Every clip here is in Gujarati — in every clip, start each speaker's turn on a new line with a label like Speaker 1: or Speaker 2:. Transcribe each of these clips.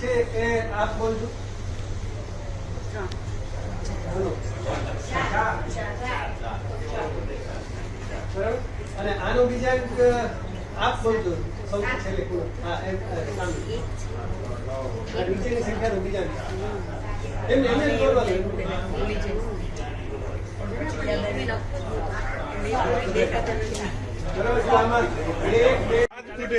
Speaker 1: છે એ આપ બોલજો. અને આનો બીજા આપ બોલજો. સૌથી છેલ્લે? હા, એમ નીચેની સંખ્યાનો બીજા એમને એમને બોલવાનું બરાબર? આમાં એક બે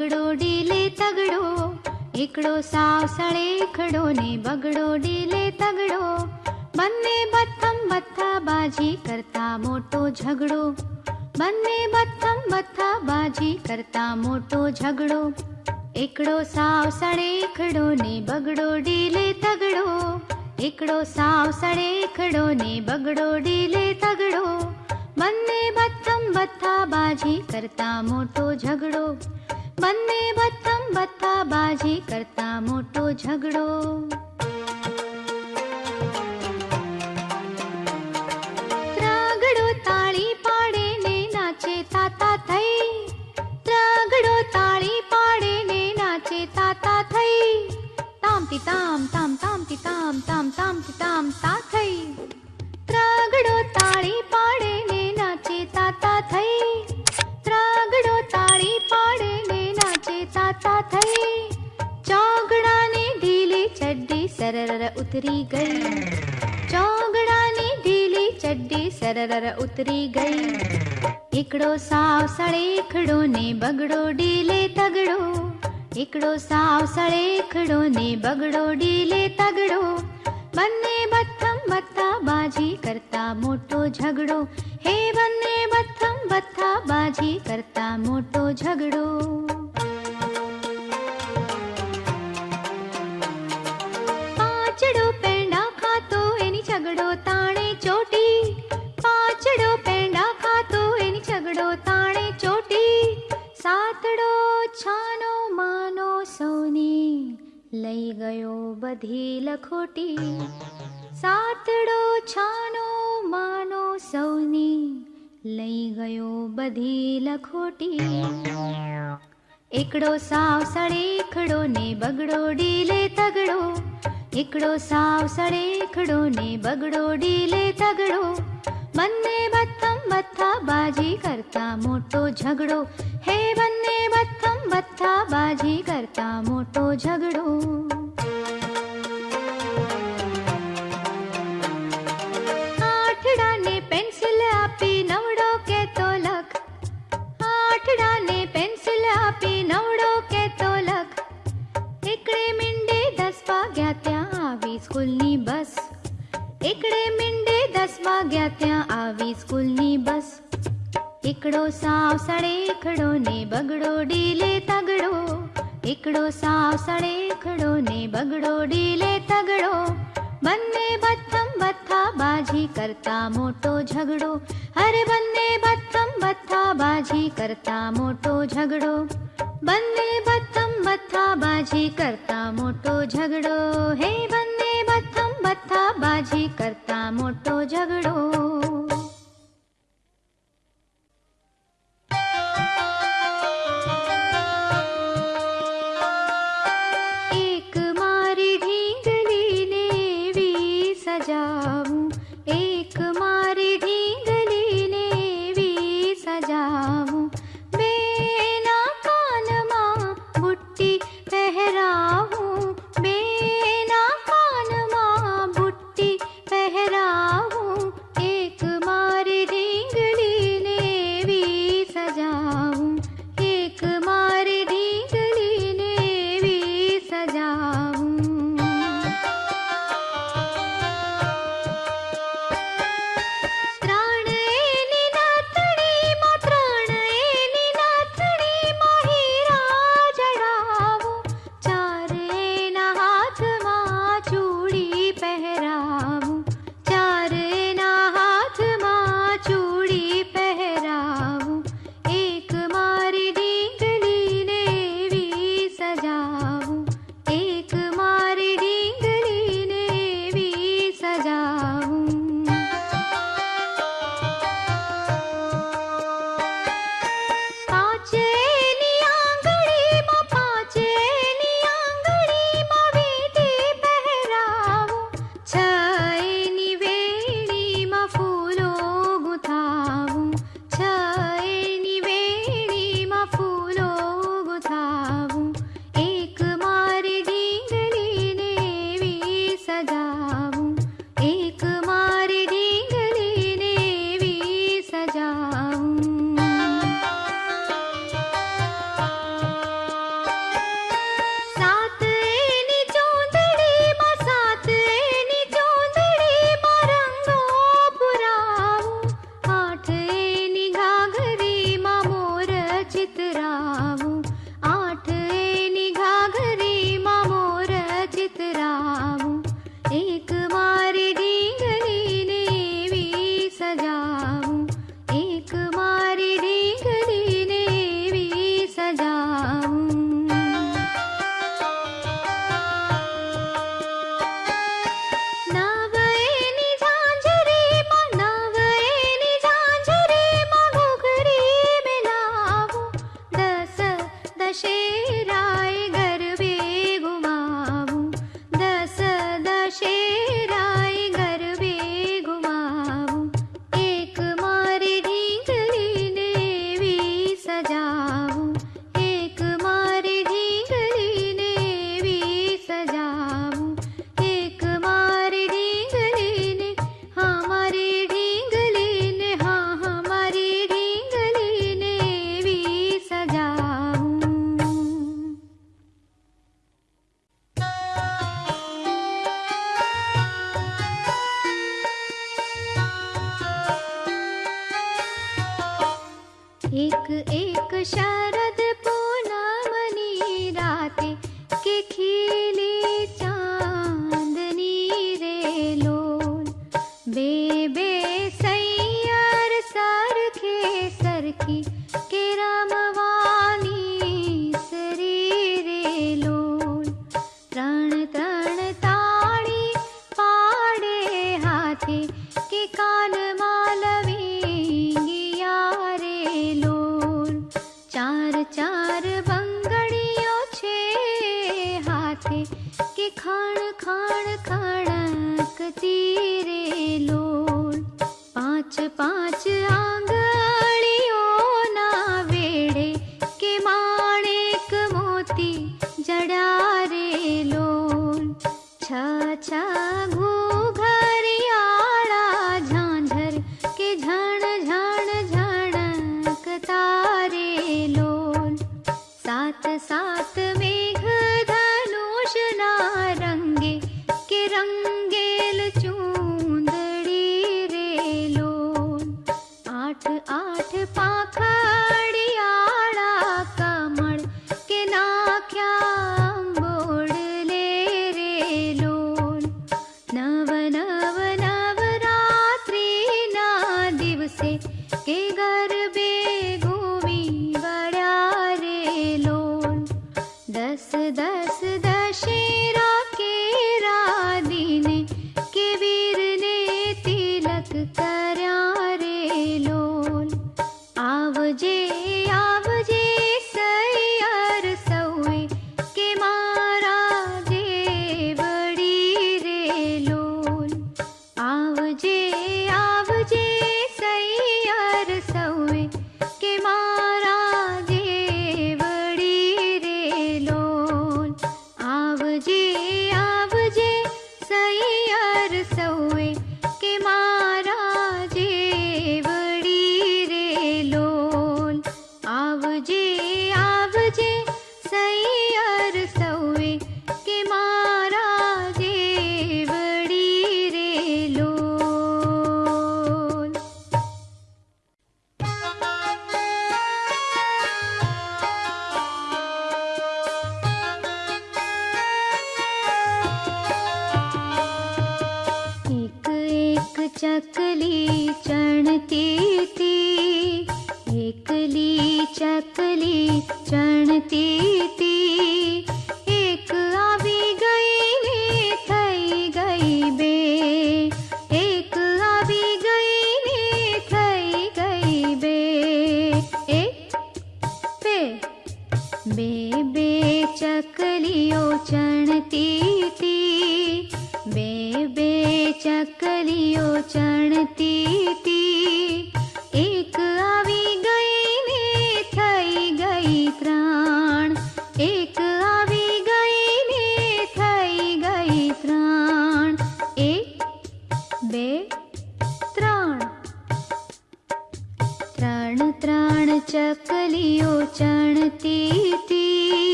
Speaker 2: बगडो डीले तगडो हिकिड़ो सावसड़े खड़ो ने बगड़ो डीले तगड़ो। बन्ने बत्थम बत्था बाजी करता मोटो झगड़ो। बन्ने बत्थम बत्था बाजी करता मोटो झगड़ो। हिकिड़ो सावसड़े खड़ो ने बगड़ो डीले तगड़ो हिकिड़ो सावसड़े खड़ो ने बगड़ो डीले तगड़ो। बन्ने बत्थम बत्था बाजी करता मोटो झगड़ो। બંને બતમ બથા બાજી કરતા મોટો ઝઘડો. ત્રાગડો તાળી પાડે ને નાચે તાતા થઈ. ત્રાગડો તાળી પાડે ને નાચે તાતા થઈ. તામતી તામ તામ તામતી તામ તામ તામતી તામ તા થઈ. ત્રાગડો તાળી પાડે ને નાચે તાતા થઈ. ચડ્ડી સરર ઉતરી ગઈ ચોગડાની ઢીલી ચડ્ડી સરર ઉતરી ગઈ એકડો સાવ સળેખડો ને બગડો ઢીલે તગડો એકડો સાવ સળેખડો ને બગડો ઢીલે તગડો બંને બથમ બથા બાજી કરતા મોટો ઝઘડો હે બંને બથમ બથા બાજી કરતા મોટો ઝઘડો ઝઘડો તાણે ચોટી પાંચડો પેંડા ખાતો એની ઝઘડો તાણે ચોટી, સાતડો, છાનો, માનો સૌની લઈ ગયો બધી લખોટી, સાતડો, છાનો, માનો સૌની લઈ ગયો બધી લખોટી. એકડો સાવ સળેખડો ને બગડો ડીલે તગડો हिकिड़ो साव सड़े हिकिड़ो ने बगड़ो डीले तगड़ो। बन्ने बत्थम बत्था बाजी करता मोटो झगड़ो। हे बन्ने बत्थम बत्था बाजी करता मोटो झगड़ो। आठड़ा ने पेंसिल आपी, नवड़ो के तो लख। आठड़ा ने पेंसिल आपी, नवड़ो के तो लख। हिकिड़े मिंडे दस पा गया આવી સ્કૂલની બસ એકડે મીંડે દસ વાગ્યા ત્યાં આવી સ્કૂલની બસ એકડો સાવ સળેખડો ને બગડો ડીલે તગડો એકડો સાવ સળેખડો ને બગડો ડીલે તગડો બંને બથમ બથા બાજી કરતા મોટો ઝઘડો અરે બંને બથમ બથા બાજી કરતા મોટો ઝઘડો બંને બથમ બથા બાજી કરતા મોટો ઝઘડો હે બંને બથમ બથા બાજી કરતા મોટો ઝઘડો चार चार बङ्गळियो हाते खाण खाण खणीरे लो पा पाच आम् जनती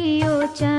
Speaker 2: चलियो चल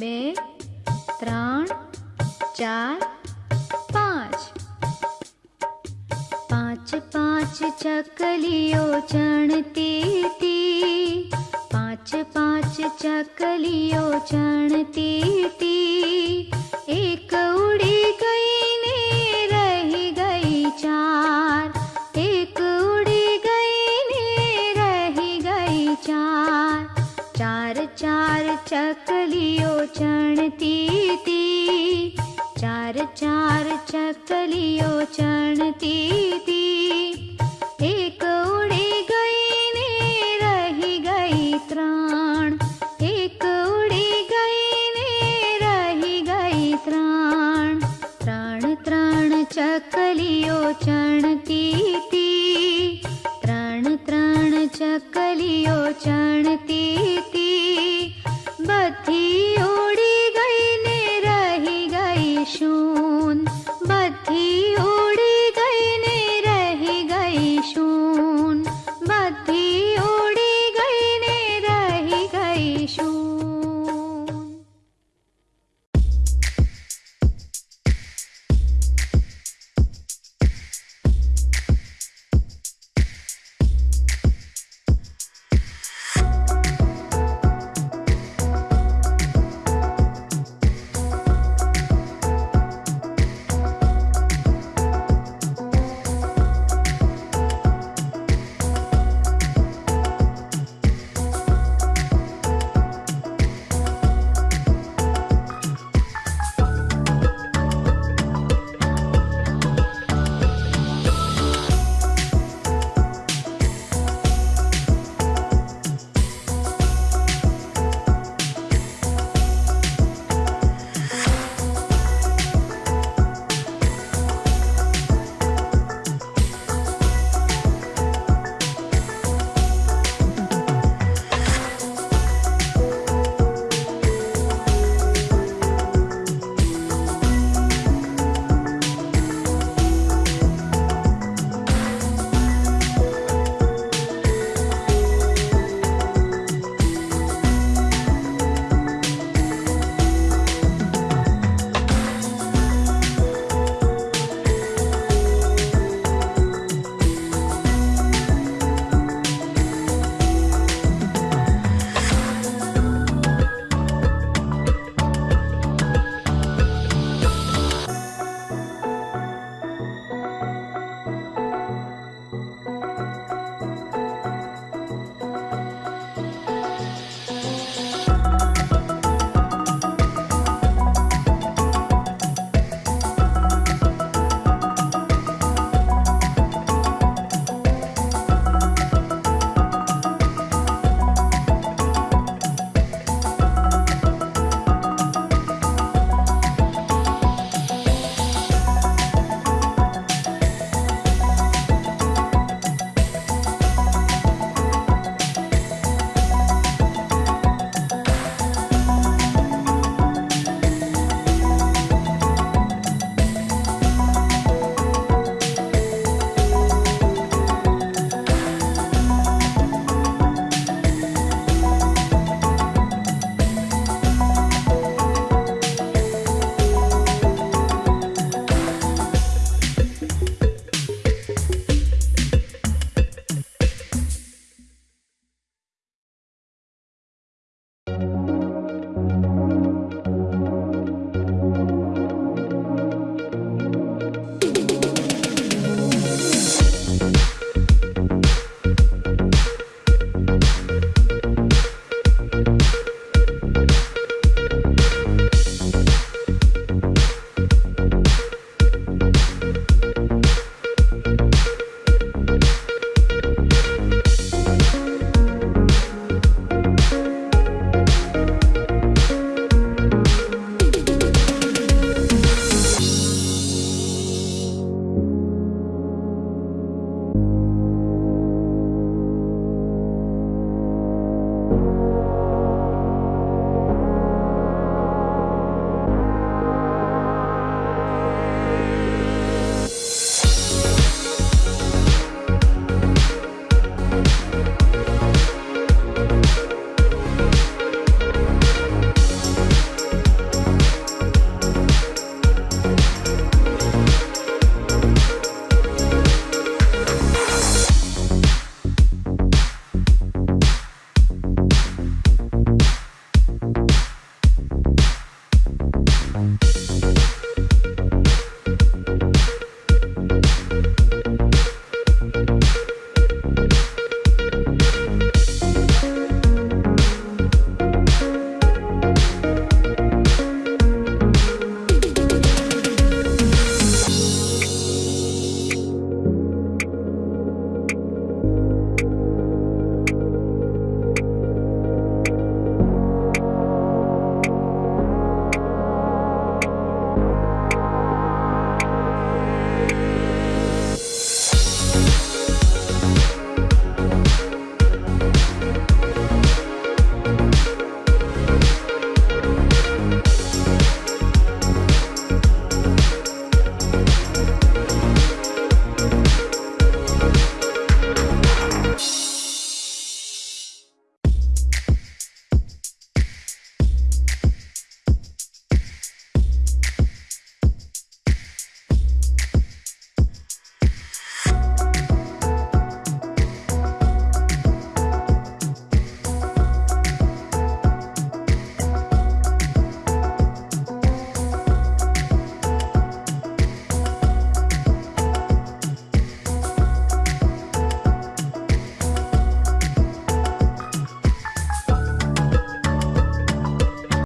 Speaker 2: બે ત્રણ ચાર પાંચ. પાંચ પાંચ ચકલીઓ ચણતી હતી. પાંચ પાંચ ચકલીઓ ચણતી હતી.